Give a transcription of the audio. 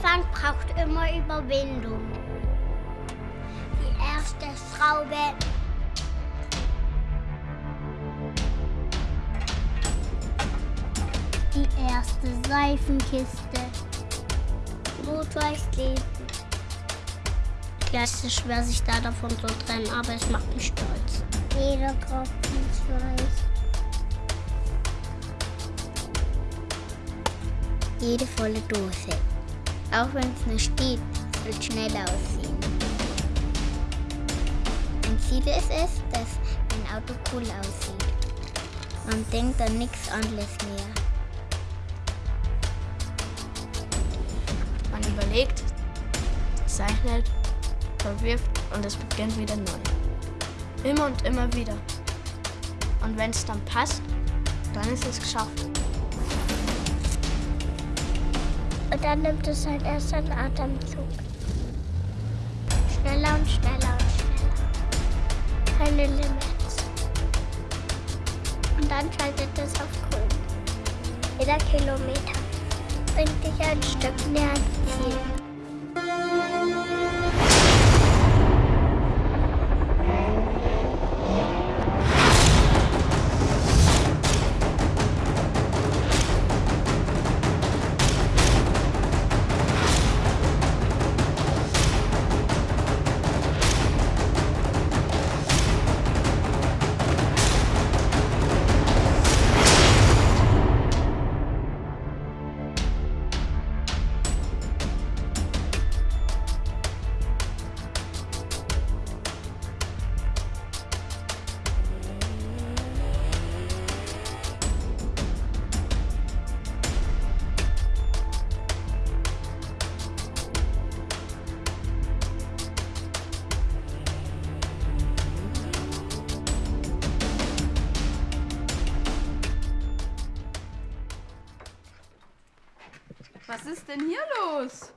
Anfang braucht immer Überwindung. Die erste Schraube. Die erste Seifenkiste. Durchs Leben. Ja, es ist schwer, sich da davon zu trennen, aber es macht mich stolz. Jeder Tropfen Schweiß. Jede volle Dose. Auch wenn es nur steht, wird schnell aussehen. Ein Ziel ist es, dass ein Auto cool aussieht. Man denkt an nichts anderes mehr. Man überlegt, zeichnet, verwirft und es beginnt wieder neu. Immer und immer wieder. Und wenn es dann passt, dann ist es geschafft. Und dann nimmt es halt erst einen Atemzug. Schneller und schneller und schneller. Keine Limits. Und dann schaltet es auf grün. Jeder Kilometer bringt dich ein Stück näher ans Ziel. Was ist denn hier los?